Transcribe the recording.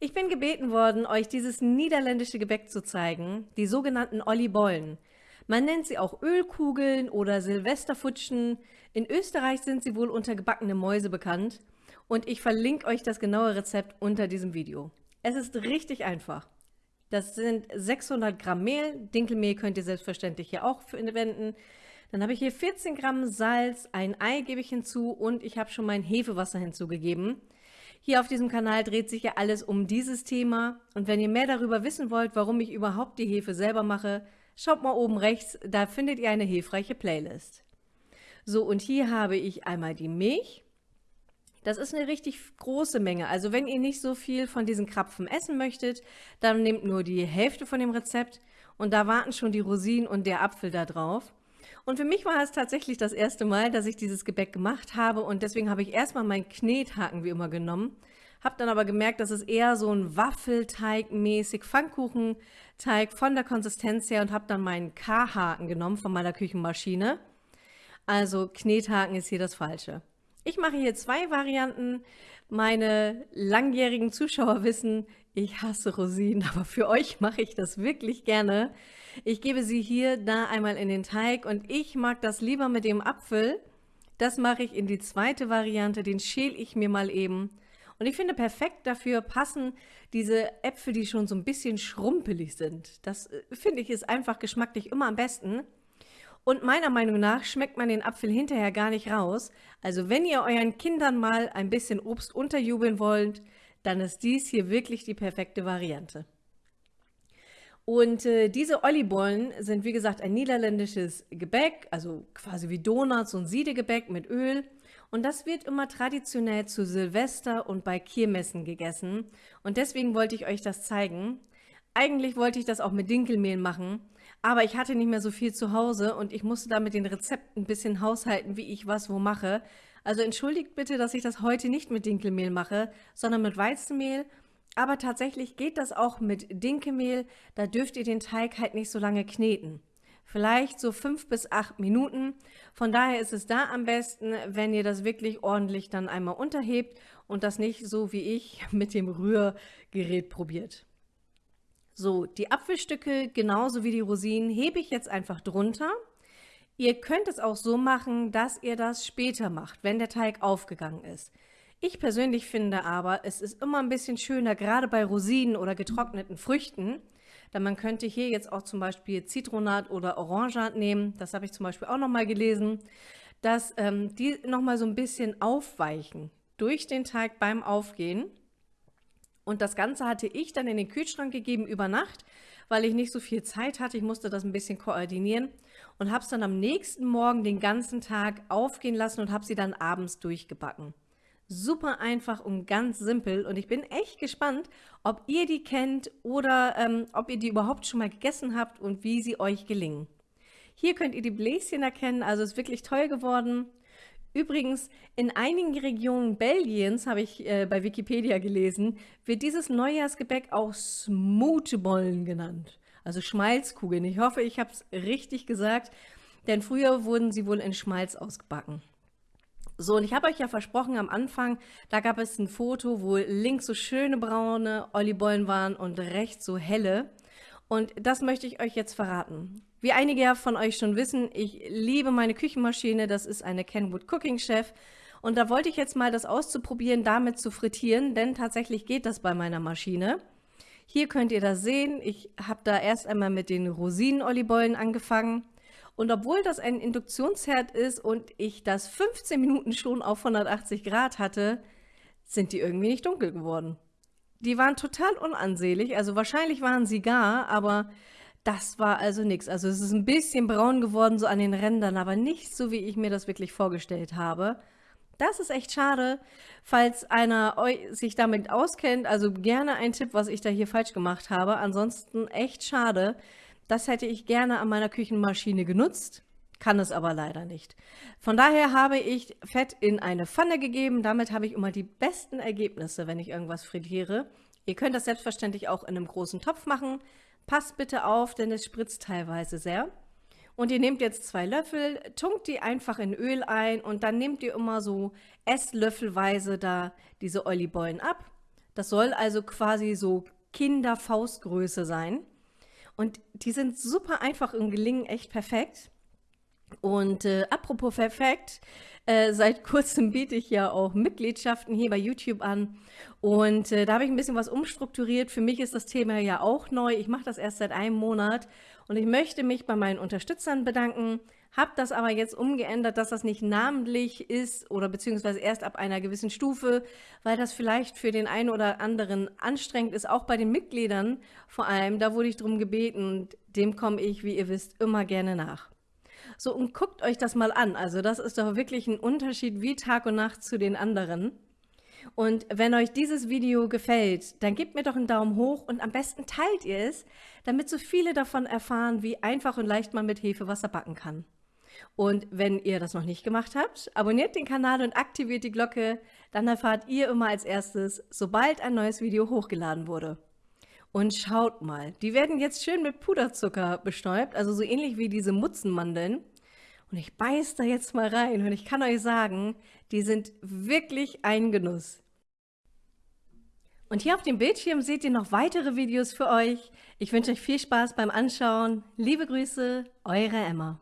Ich bin gebeten worden, euch dieses niederländische Gebäck zu zeigen, die sogenannten Ollibollen. Man nennt sie auch Ölkugeln oder Silvesterfutschen. In Österreich sind sie wohl unter gebackene Mäuse bekannt. Und ich verlinke euch das genaue Rezept unter diesem Video. Es ist richtig einfach. Das sind 600 Gramm Mehl. Dinkelmehl könnt ihr selbstverständlich hier auch verwenden. Dann habe ich hier 14 Gramm Salz, ein Ei gebe ich hinzu und ich habe schon mein Hefewasser hinzugegeben. Hier auf diesem Kanal dreht sich ja alles um dieses Thema und wenn ihr mehr darüber wissen wollt, warum ich überhaupt die Hefe selber mache, schaut mal oben rechts, da findet ihr eine hilfreiche Playlist. So, und hier habe ich einmal die Milch. Das ist eine richtig große Menge. Also wenn ihr nicht so viel von diesen Krapfen essen möchtet, dann nehmt nur die Hälfte von dem Rezept und da warten schon die Rosinen und der Apfel da drauf. Und für mich war es tatsächlich das erste Mal, dass ich dieses Gebäck gemacht habe und deswegen habe ich erstmal meinen Knethaken wie immer genommen, habe dann aber gemerkt, dass es eher so ein Waffelteig-mäßig Pfannkuchenteig von der Konsistenz her und habe dann meinen K-Haken genommen von meiner Küchenmaschine. Also Knethaken ist hier das Falsche. Ich mache hier zwei Varianten. Meine langjährigen Zuschauer wissen, ich hasse Rosinen, aber für euch mache ich das wirklich gerne. Ich gebe sie hier da einmal in den Teig und ich mag das lieber mit dem Apfel. Das mache ich in die zweite Variante, den schäle ich mir mal eben. Und ich finde perfekt dafür passen diese Äpfel, die schon so ein bisschen schrumpelig sind. Das äh, finde ich ist einfach geschmacklich immer am besten. Und meiner Meinung nach schmeckt man den Apfel hinterher gar nicht raus. Also wenn ihr euren Kindern mal ein bisschen Obst unterjubeln wollt, dann ist dies hier wirklich die perfekte Variante. Und äh, diese Ollibollen sind, wie gesagt, ein niederländisches Gebäck, also quasi wie Donuts und Siedegebäck mit Öl. Und das wird immer traditionell zu Silvester und bei Kirmessen gegessen. Und deswegen wollte ich euch das zeigen. Eigentlich wollte ich das auch mit Dinkelmehl machen, aber ich hatte nicht mehr so viel zu Hause und ich musste da mit den Rezepten ein bisschen haushalten, wie ich was wo mache. Also entschuldigt bitte, dass ich das heute nicht mit Dinkelmehl mache, sondern mit Weizenmehl aber tatsächlich geht das auch mit Dinkelmehl. Da dürft ihr den Teig halt nicht so lange kneten. Vielleicht so fünf bis acht Minuten. Von daher ist es da am besten, wenn ihr das wirklich ordentlich dann einmal unterhebt und das nicht so wie ich mit dem Rührgerät probiert. So, die Apfelstücke genauso wie die Rosinen hebe ich jetzt einfach drunter. Ihr könnt es auch so machen, dass ihr das später macht, wenn der Teig aufgegangen ist. Ich persönlich finde aber, es ist immer ein bisschen schöner, gerade bei Rosinen oder getrockneten Früchten, denn man könnte hier jetzt auch zum Beispiel Zitronat oder Orangat nehmen, das habe ich zum Beispiel auch nochmal gelesen, dass ähm, die nochmal so ein bisschen aufweichen durch den Teig beim Aufgehen. Und das Ganze hatte ich dann in den Kühlschrank gegeben über Nacht, weil ich nicht so viel Zeit hatte. Ich musste das ein bisschen koordinieren und habe es dann am nächsten Morgen den ganzen Tag aufgehen lassen und habe sie dann abends durchgebacken. Super einfach und ganz simpel und ich bin echt gespannt, ob ihr die kennt oder ähm, ob ihr die überhaupt schon mal gegessen habt und wie sie euch gelingen. Hier könnt ihr die Bläschen erkennen, also ist wirklich toll geworden. Übrigens, in einigen Regionen Belgiens, habe ich äh, bei Wikipedia gelesen, wird dieses Neujahrsgebäck auch Smootbollen genannt, also Schmalzkugeln. Ich hoffe, ich habe es richtig gesagt, denn früher wurden sie wohl in Schmalz ausgebacken. So, und ich habe euch ja versprochen am Anfang, da gab es ein Foto, wo links so schöne braune Ollibollen waren und rechts so helle. Und das möchte ich euch jetzt verraten. Wie einige von euch schon wissen, ich liebe meine Küchenmaschine, das ist eine Kenwood Cooking Chef. Und da wollte ich jetzt mal das auszuprobieren, damit zu frittieren, denn tatsächlich geht das bei meiner Maschine. Hier könnt ihr das sehen, ich habe da erst einmal mit den Rosinen-Ollibollen angefangen. Und obwohl das ein Induktionsherd ist und ich das 15 Minuten schon auf 180 Grad hatte, sind die irgendwie nicht dunkel geworden. Die waren total unansehlich, also wahrscheinlich waren sie gar, aber das war also nichts. Also es ist ein bisschen braun geworden, so an den Rändern, aber nicht so, wie ich mir das wirklich vorgestellt habe. Das ist echt schade. Falls einer sich damit auskennt, also gerne ein Tipp, was ich da hier falsch gemacht habe. Ansonsten echt schade. Das hätte ich gerne an meiner Küchenmaschine genutzt, kann es aber leider nicht. Von daher habe ich Fett in eine Pfanne gegeben. Damit habe ich immer die besten Ergebnisse, wenn ich irgendwas frittiere. Ihr könnt das selbstverständlich auch in einem großen Topf machen. Passt bitte auf, denn es spritzt teilweise sehr. Und ihr nehmt jetzt zwei Löffel, tunkt die einfach in Öl ein und dann nehmt ihr immer so Esslöffelweise da diese Ollibollen ab. Das soll also quasi so Kinderfaustgröße sein. Und die sind super einfach und gelingen echt perfekt. Und äh, apropos perfekt, äh, seit kurzem biete ich ja auch Mitgliedschaften hier bei YouTube an. Und äh, da habe ich ein bisschen was umstrukturiert. Für mich ist das Thema ja auch neu. Ich mache das erst seit einem Monat. Und ich möchte mich bei meinen Unterstützern bedanken. Habe das aber jetzt umgeändert, dass das nicht namentlich ist oder beziehungsweise erst ab einer gewissen Stufe, weil das vielleicht für den einen oder anderen anstrengend ist, auch bei den Mitgliedern vor allem. Da wurde ich darum gebeten und dem komme ich, wie ihr wisst, immer gerne nach. So, und guckt euch das mal an. Also das ist doch wirklich ein Unterschied wie Tag und Nacht zu den anderen. Und wenn euch dieses Video gefällt, dann gebt mir doch einen Daumen hoch und am besten teilt ihr es, damit so viele davon erfahren, wie einfach und leicht man mit Hefewasser backen kann. Und wenn ihr das noch nicht gemacht habt, abonniert den Kanal und aktiviert die Glocke, dann erfahrt ihr immer als erstes, sobald ein neues Video hochgeladen wurde. Und schaut mal, die werden jetzt schön mit Puderzucker bestäubt, also so ähnlich wie diese Mutzenmandeln. Und ich beiß da jetzt mal rein und ich kann euch sagen, die sind wirklich ein Genuss. Und hier auf dem Bildschirm seht ihr noch weitere Videos für euch. Ich wünsche euch viel Spaß beim Anschauen. Liebe Grüße, eure Emma.